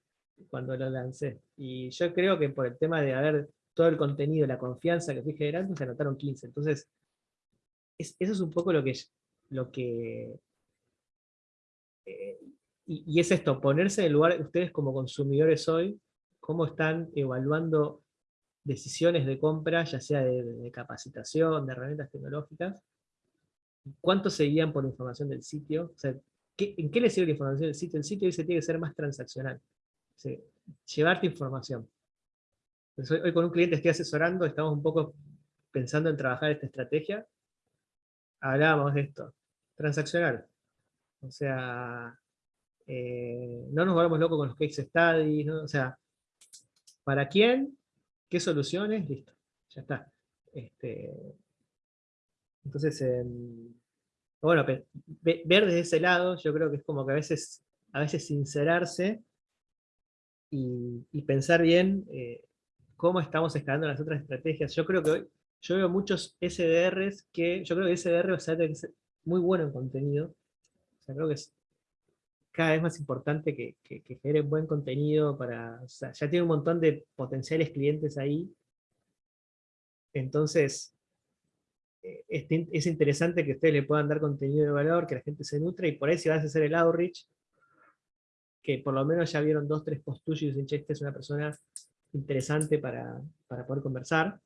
cuando lo lancé. Y yo creo que por el tema de haber todo el contenido, la confianza que fui generando, se anotaron 15. Entonces, eso es un poco lo que, lo que eh, y, es esto, ponerse en el lugar, ustedes como consumidores hoy, cómo están evaluando decisiones de compra, ya sea de, capacitación, de herramientas tecnológicas, cuánto se guían por información del sitio, o sea, ¿en qué le sirve la información del sitio? El sitio dice tiene que ser más transaccional, llevarte información. Hoy, con un cliente estoy asesorando, estamos un poco pensando en trabajar esta estrategia, hablábamos de esto, transaccional, o sea, eh, no nos volvamos locos con los case studies, o sea, ¿para quién? ¿Qué soluciones? Listo, ya está. Este, entonces, em, bueno, ver desde ese lado, yo creo que es como que a veces, a veces sincerarse y, pensar bien eh, cómo estamos escalando las otras estrategias. Yo creo que hoy, yo veo muchos SDRs que, yo creo que SDR o sea, es muy bueno en contenido, creo que es cada vez más importante que, que, genere buen contenido para, ya tiene un montón de potenciales clientes ahí, entonces eh, es, interesante que ustedes le puedan dar contenido de valor, que la gente se nutre, y por ahí si vas a hacer el outreach, que por lo menos ya vieron dos, tres posts tuyos y dicen, che, es una persona interesante para, poder conversar.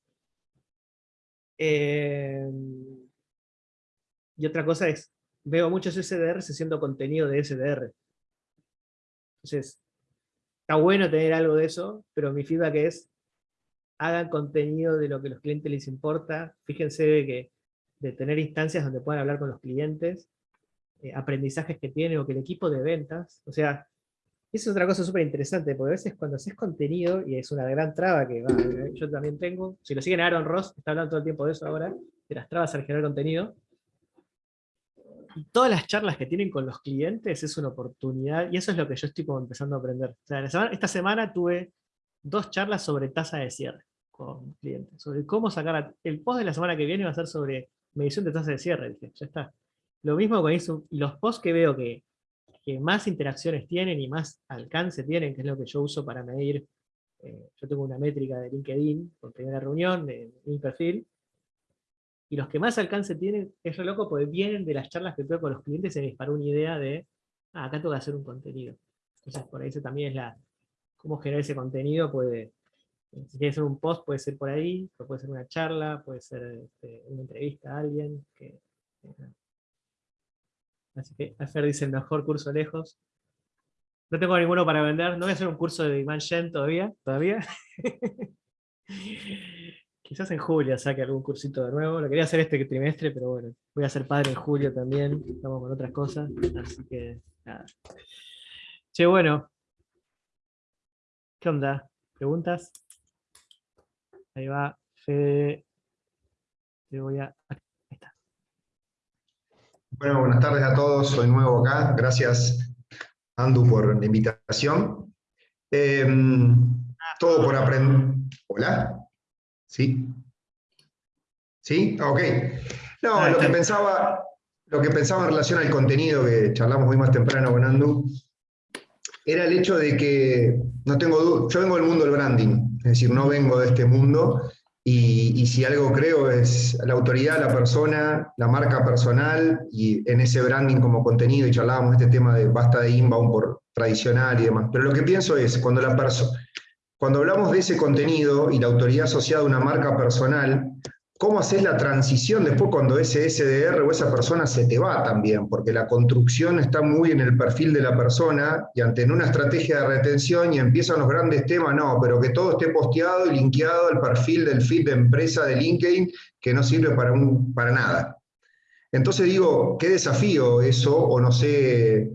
Eh, y otra cosa es, veo muchos SDRs haciendo contenido de SDR. Entonces, está bueno tener algo de eso, pero mi feedback es, hagan contenido de lo que a los clientes les importa, fíjense de, que, de tener instancias donde puedan hablar con los clientes, eh, aprendizajes que tienen, o que el equipo de ventas, o sea, eso es otra cosa súper interesante, porque a veces cuando haces contenido, y es una gran traba que yo también tengo, si lo siguen Aaron Ross, está hablando todo el tiempo de eso ahora, de las trabas al generar contenido, todas las charlas que tienen con los clientes es una oportunidad, y eso es lo que yo estoy como empezando a aprender. esta semana tuve dos charlas sobre tasa de cierre, con clientes, sobre cómo sacar, el post de la semana que viene va a ser sobre medición de tasa de cierre, dije, ya está. Lo mismo con eso, y los posts que veo que, que, más interacciones tienen y más alcance tienen, que es lo que yo uso para medir, eh, yo tengo una métrica de LinkedIn, por primera reunión, de, mi perfil, y los que más alcance tienen, es lo loco, porque vienen de las charlas que tengo con los clientes se me disparó una idea de, ah, acá tengo que hacer un contenido. Entonces por ahí también es la, cómo generar ese contenido, puede, si quieres hacer un post puede ser por ahí, puede ser una charla, puede ser este, una entrevista a alguien. Que, así que Afer dice el mejor curso lejos. No tengo ninguno para vender, no voy a hacer un curso de Iman Shen todavía, todavía. Quizás en julio saque algún cursito de nuevo. Lo quería hacer este trimestre, pero bueno, voy a ser padre en julio también. Estamos con otras cosas. Así que nada. Che, bueno. ¿Qué onda? ¿Preguntas? Ahí va, Fede. Te voy a... Bueno, buenas tardes a todos. Soy nuevo acá. Gracias, Andu, por la invitación. Em, todo por aprender. ¿Hola? ¿Sí? ¿Sí? Ok. No, ah, lo que pensaba, lo que pensaba en relación al contenido que charlamos hoy más temprano con Andu, era el hecho de que, no tengo yo vengo del mundo del branding, es decir, no vengo de este mundo, y, si algo creo es la autoridad, la persona, la marca personal, y en ese branding como contenido, y charlábamos este tema de basta de inbound por tradicional y demás, pero lo que pienso es, cuando la cuando hablamos de ese contenido y la autoridad asociada a una marca personal, ¿cómo haces la transición después cuando ese SDR o esa persona se te va también? Porque la construcción está muy en el perfil de la persona y ante una estrategia de retención y empiezan los grandes temas, no, pero que todo esté posteado y linkeado al perfil del feed de empresa de LinkedIn que no sirve para, un, para nada. Entonces digo, qué desafío eso, o no sé,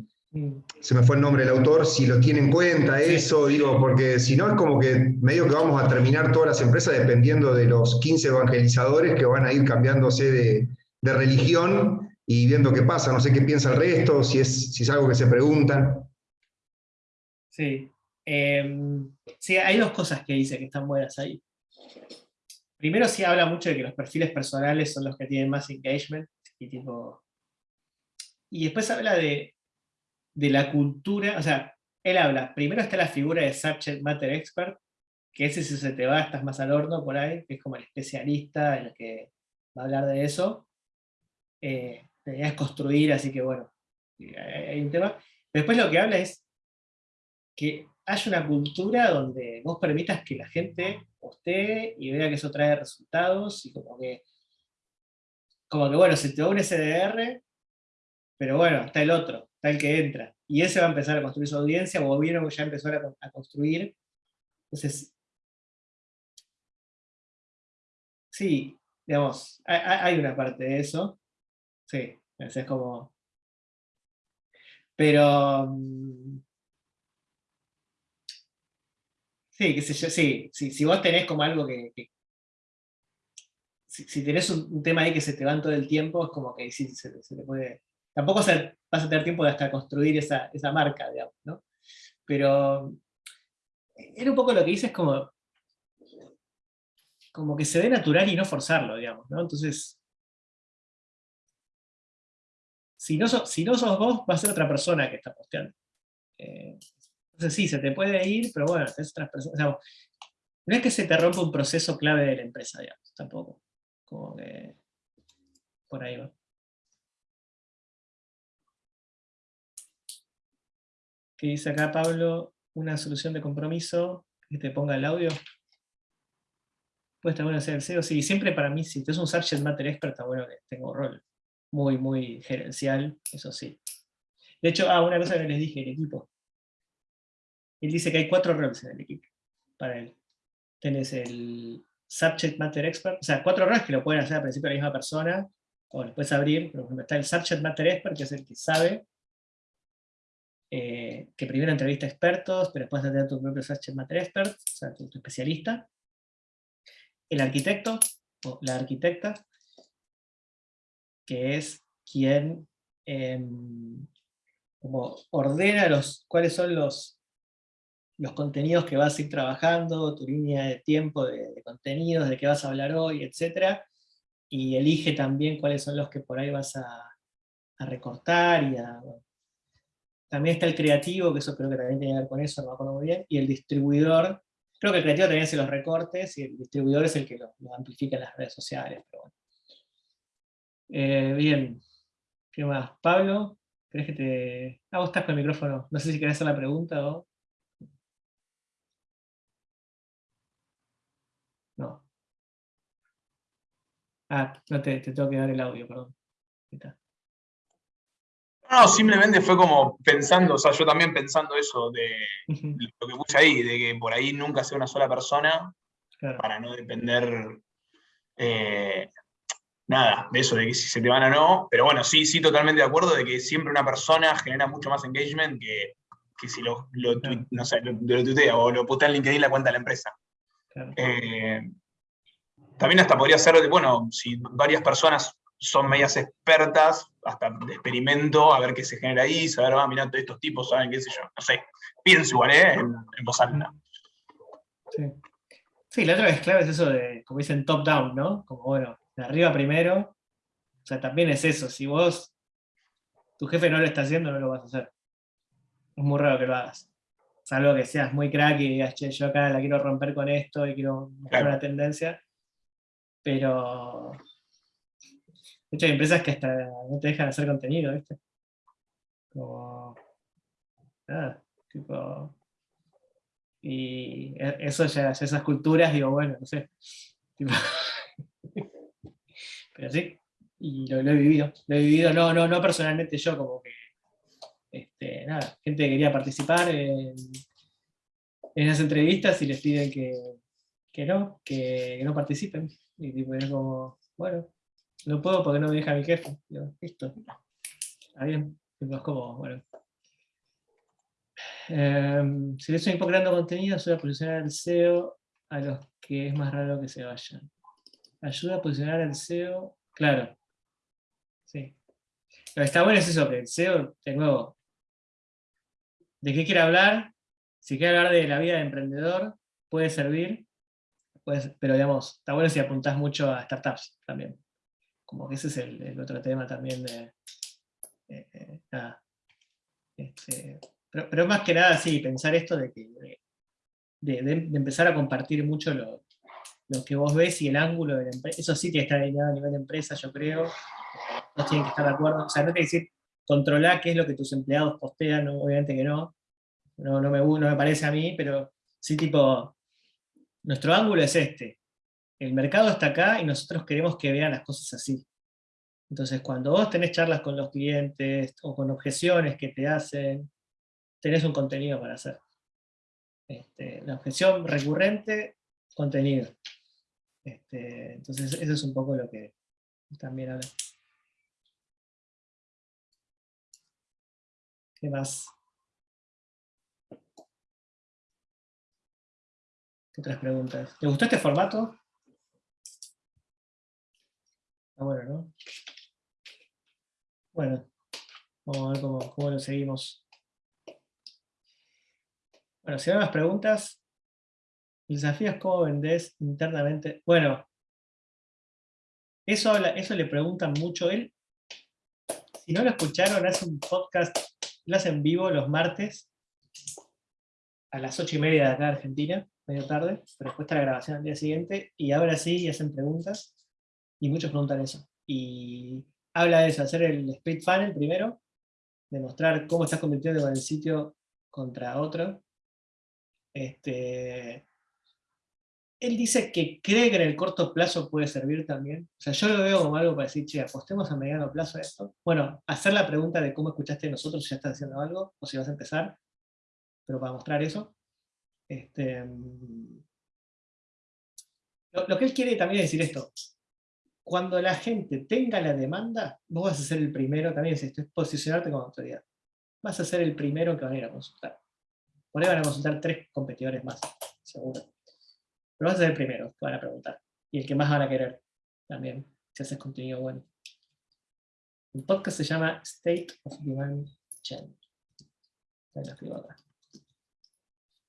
se me fue el nombre del autor, si lo tiene en cuenta eso, digo, porque si no es como que medio que vamos a terminar todas las empresas dependiendo de los 15 evangelizadores que van a ir cambiándose de, religión y viendo qué pasa, no sé qué piensa el resto, si es, si es algo que se preguntan. Sí. Em, sí, hay dos cosas que dice que están buenas ahí. Primero sí habla mucho de que los perfiles personales son los que tienen más engagement y tipo... Y después habla de de la cultura, o sea, él habla, primero está la figura de Subject Matter Expert, que ese si se te va, estás más al horno por ahí, que es como el especialista el que va a hablar de eso. Eh, construir, así que bueno, hay un tema. Después lo que habla es que haya una cultura donde vos permitas que la gente postee y vea que eso trae resultados, y como que, como que bueno, se te va un SDR, pero bueno, está el otro, está el que entra. Y ese va a empezar a construir su audiencia, o vieron que ya empezó a, construir. Entonces, sí, digamos, hay, una parte de eso. Sí, es como... Pero... Mm, sí, qué sé yo, sí, si vos tenés como algo que... si, tenés un, tema ahí que se te va todo el tiempo, es como que sí, se, se te puede Tampoco vas a tener tiempo hasta construir esa, marca, digamos, ¿no? Pero era un poco lo que dices como, como que se dé natural y no forzarlo, digamos, ¿no? Entonces, si no, si no sos vos, va a ser otra persona que está posteando. Eh, entonces sí, se te puede ir, pero bueno, es otras personas. no es que se te rompa un proceso clave de la empresa, digamos, tampoco. Como que por ahí va. Que dice acá Pablo, una solución de compromiso, que te ponga el audio. Puede estar bueno hacer el SEO, sí, siempre para mí, si tú es un subject matter expert, está bueno que tenga un rol muy, muy gerencial, eso sí. De hecho, ah, una cosa que les dije, el equipo. Él dice que hay cuatro roles en el equipo, para él. Tenés el subject matter expert, o sea, cuatro roles que lo pueden hacer al principio la misma persona, o lo puedes abrir, por ejemplo, está el subject matter expert, que es el que sabe eh, que primero entrevista expertos, pero después de tener tu propio Subject Matter Expert, o sea, tu, especialista. El arquitecto, o la arquitecta, que es quien em, como ordena los, cuáles son los, los contenidos que vas a ir trabajando, tu línea de tiempo de, contenidos, de qué vas a hablar hoy, etc. Y elige también cuáles son los que por ahí vas a, recortar. Y También está el creativo, que eso creo que también tiene que ver con eso, no me acuerdo muy bien, y el distribuidor. Creo que el creativo también hace los recortes, y el distribuidor es el que lo, amplifica en las redes sociales. Eh, bien, ¿qué más? Pablo, ¿crees que te...? Ah, vos estás con el micrófono. No sé si querés hacer la pregunta o... No. Ah, no te, tengo que dar el audio, perdón. No, simplemente fue como pensando, o sea, yo también pensando eso de lo que puse ahí, de que por ahí nunca sea una sola persona, para no depender eh, nada de eso, de que si se te van o no, pero bueno, sí, sí, totalmente de acuerdo de que siempre una persona genera mucho más engagement que, si lo, lo, no sé, lo, tuitea o lo postea en LinkedIn la cuenta de la empresa. Eh, también hasta podría ser, bueno, si varias personas son medias expertas, hasta de experimento, a ver qué se genera ahí, saber, va, ah, mirá, estos tipos saben qué sé yo, no sé, pienso igual, ¿eh? En, en voz alta. Sí. sí, la otra vez clave es eso de, como dicen, top-down, ¿no? Como, bueno, de arriba primero, o sea, también es eso, si vos, tu jefe no lo está haciendo, no lo vas a hacer. Es muy raro que lo hagas. Salvo que seas muy crack y digas, che, yo acá la quiero romper con esto y quiero mostrar una tendencia. Pero... Hay empresas que hasta no te dejan hacer contenido, ¿viste? Como... Nada, tipo... Y e, eso ya, esas culturas, digo, bueno, no sé. Pero sí, y lo, he vivido. Lo he vivido, no, no, no personalmente yo, como que, este, nada, gente que quería participar en, en esas entrevistas y les piden que, que no, que, no participen. Y tipo, es como, bueno, no puedo porque no me deja mi jefe. listo. Está bien. Es como, bueno. Eh, si le estoy creando contenido, a posicionar el SEO a los que es más raro que se vayan ayuda a posicionar el SEO, claro, sí. Lo que está bueno es eso, que el SEO, de nuevo, ¿de qué quiere hablar? Si quiere hablar de la vida de emprendedor, puede servir, pero digamos, está bueno si apuntás mucho a startups también. Como que ese es el, otro tema también de... Este, pero, más que nada, sí, pensar esto de que de, empezar a compartir mucho lo, lo que vos ves y el ángulo de la empresa, eso sí tiene que estar alineado a nivel de empresa, yo creo, no tienen que estar de acuerdo, o sea, no que decir, controlar qué es lo que tus empleados postean, obviamente que no, no, no, me, no me parece a mí, pero sí tipo, nuestro ángulo es este, el mercado está acá y nosotros queremos que vean las cosas así. Entonces, cuando vos tenés charlas con los clientes o con objeciones que te hacen, tenés un contenido para hacer. Este, la objeción recurrente contenido. Este, entonces, eso es un poco lo que también habla. ¿Qué más? ¿Qué otras preguntas? ¿Te gustó este formato? Bueno, ¿no? Bueno, vamos a ver cómo, cómo lo seguimos. Bueno, si hay más preguntas, el desafío es cómo vendés internamente. Bueno, eso, eso le preguntan mucho él. Si no lo escucharon, hace un podcast, lo hace en vivo los martes, a las ocho y media de acá de Argentina, medio tarde, pero después está la grabación al día siguiente, y ahora sí hacen preguntas, y muchos preguntan eso. Y habla de eso, hacer el split funnel primero, demostrar cómo estás convirtiendo con el sitio contra otro, este, él dice que cree que en el corto plazo puede servir también. O sea, yo lo veo como algo para decir, che, apostemos a mediano plazo a esto. Bueno, hacer la pregunta de cómo escuchaste nosotros si ya estás haciendo algo, o si vas a empezar, pero para mostrar eso. Este, lo, que él quiere también es decir esto. Cuando la gente tenga la demanda, vos vas a ser el primero, también esto, es posicionarte como autoridad. Vas a ser el primero que van a ir a consultar. Por ahí van a consultar tres competidores más, seguro. Pero vas a ser el primero que van a preguntar. Y el que más van a querer también, si haces contenido bueno. El podcast se llama State of Demand la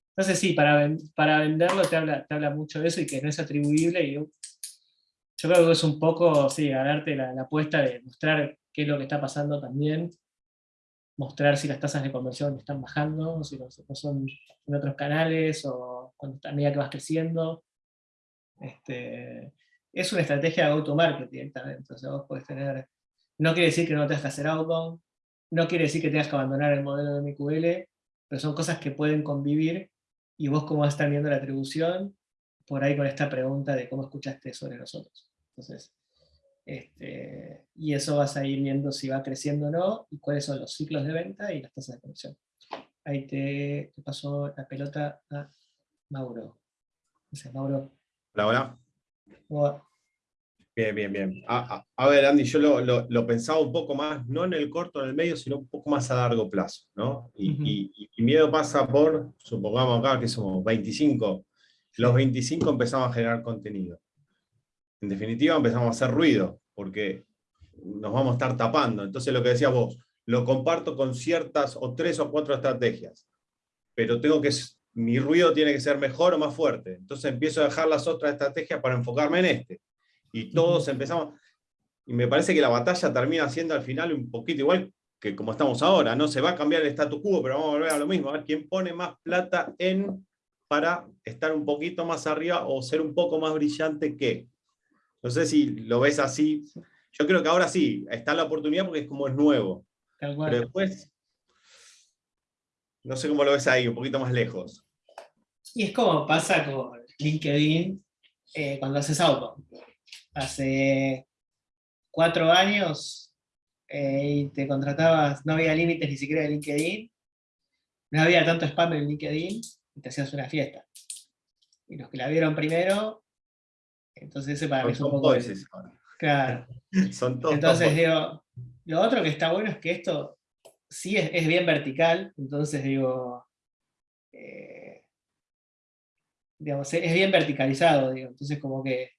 Entonces sí, para, para venderlo te habla, te habla mucho de eso y que no es atribuible. Y yo, creo que es un poco, sí, ganarte la, la apuesta de mostrar qué es lo que está pasando también, mostrar si las tasas de conversión están bajando, si no, son en otros canales, o cuando, a medida que vas creciendo. Este, es una estrategia de auto-market directamente, entonces vos podés tener, no quiere decir que no tengas que hacer outbound, no quiere decir que tengas que abandonar el modelo de MQL, pero son cosas que pueden convivir, y vos cómo vas a estar viendo la atribución, por ahí con esta pregunta de cómo escuchaste sobre nosotros. Entonces, este, y eso vas a ir viendo si va creciendo o no, y cuáles son los ciclos de venta y las tasas de conversión. Ahí te, pasó la pelota a Mauro. Mauro. Hola, hola. Bien, bien, bien. A, ver, Andy, yo lo, pensaba un poco más, no en el corto, en el medio, sino un poco más a largo plazo, ¿no? Y, y miedo pasa por, supongamos acá que somos 25, los 25 empezamos a generar contenido en definitiva empezamos a hacer ruido, porque nos vamos a estar tapando. Entonces lo que decías vos, lo comparto con ciertas o tres o cuatro estrategias, pero tengo que, mi ruido tiene que ser mejor o más fuerte. Entonces empiezo a dejar las otras estrategias para enfocarme en este. Y todos empezamos, y me parece que la batalla termina siendo al final un poquito igual que como estamos ahora, no se va a cambiar el status quo, pero vamos a volver a lo mismo, a ver quién pone más plata en para estar un poquito más arriba o ser un poco más brillante que. No sé si lo ves así. Yo creo que ahora sí, está la oportunidad porque es como es nuevo. Pero después, no sé cómo lo ves ahí, un poquito más lejos. Y es como pasa con LinkedIn eh, cuando haces auto. Hace cuatro años eh, y te contratabas, no había límites ni siquiera de LinkedIn, no había tanto spam en LinkedIn, y te hacías una fiesta. Y los que la vieron primero entonces ese para mí es un poco... Claro. Son todos entonces digo, lo otro que está bueno es que esto sí es, bien vertical, entonces digo, eh, digamos, es bien verticalizado, digo, entonces como que...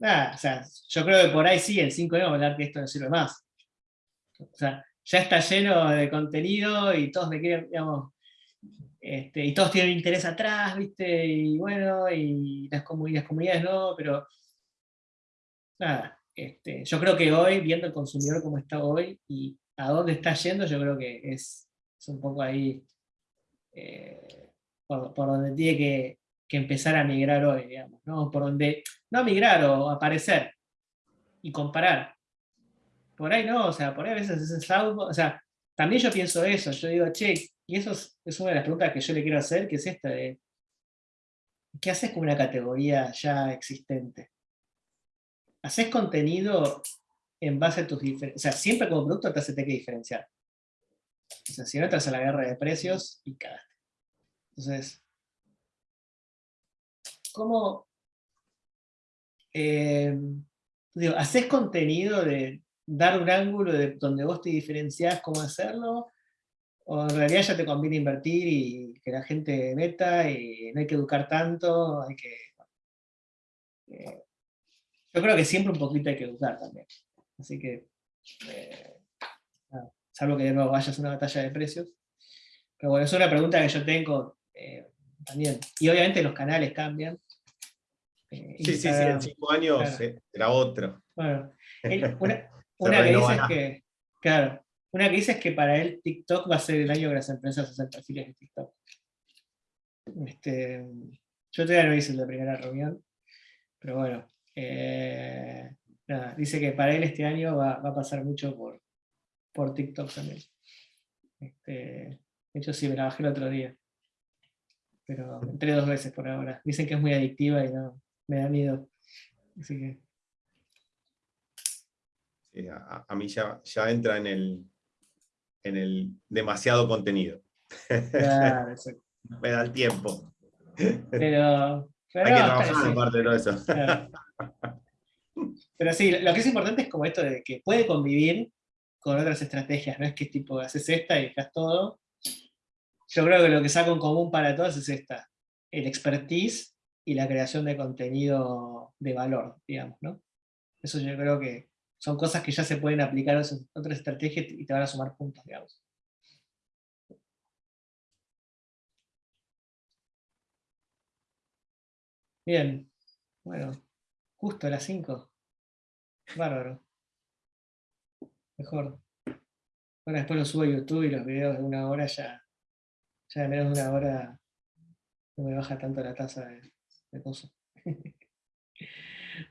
Nada, o sea, yo creo que por ahí sí, en 5 años vamos a hablar que esto no sirve más. O sea, ya está lleno de contenido y todos me quieren, digamos, este, y todos tienen interés atrás, ¿viste? Y bueno, y las, comunidades, no, pero nada, este, yo creo que hoy, viendo el consumidor como está hoy y a dónde está yendo, yo creo que es, un poco ahí eh, por, donde tiene que, empezar a migrar hoy, digamos, ¿no? Por donde, no migrar o aparecer y comparar. Por ahí no, o sea, por ahí a veces es algo, o sea, también yo pienso eso, yo digo, che, y eso es, una de las preguntas que yo le quiero hacer, que es esta de, ¿qué haces con una categoría ya existente? ¿Haces contenido en base a tus diferencias? O sea, siempre como producto te hace que diferenciar. O sea, si no entras a la guerra de precios y cagaste. Entonces, ¿cómo... Eh, digo, ¿haces contenido de dar un ángulo de donde vos te diferenciás cómo hacerlo? o en realidad ya te conviene invertir y que la gente meta y no hay que educar tanto, hay que... Eh, yo creo que siempre un poquito hay que educar también. Así que, eh, salvo que de nuevo vayas a una batalla de precios. Pero bueno, es una pregunta que yo tengo eh, también. Y obviamente los canales cambian. sí, sí, sí, en cinco años era otro. Bueno, una, una que dice es que, claro, una que dice es que para él TikTok va a ser el año que las empresas hacen perfiles de TikTok. Este, yo todavía no hice la primera reunión, pero bueno. Eh, dice que para él este año va, a pasar mucho por, por TikTok también. Este, de hecho sí, me la bajé el otro día. Pero entré dos veces por ahora. Dicen que es muy adictiva y no, me da miedo. Así que... Sí, a, a, mí ya, ya entra en el, en el demasiado contenido. Claro, Me da el tiempo. Pero, Hay que trabajar en parte de todo eso. Pero sí, lo que es importante es como esto de que puede convivir con otras estrategias, no es que tipo haces esta y dejas todo. Yo creo que lo que saca en común para todos es esta, el expertise y la creación de contenido de valor, digamos, ¿no? Eso yo creo que son cosas que ya se pueden aplicar a otras estrategias y te van a sumar puntos, de digamos. Bien, bueno, justo a las 5. Bárbaro. Mejor. Ahora después lo subo a YouTube y los videos de una hora ya, ya de menos de una hora no me baja tanto la tasa de, de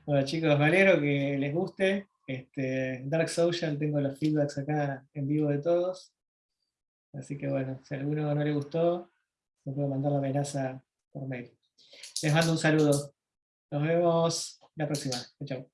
bueno chicos, me que les guste. Este, Dark Social, tengo los feedbacks acá en vivo de todos. Así que bueno, si a alguno no le gustó, me puedo mandar la amenaza por mail. Les mando un saludo. Nos vemos la próxima. Chao.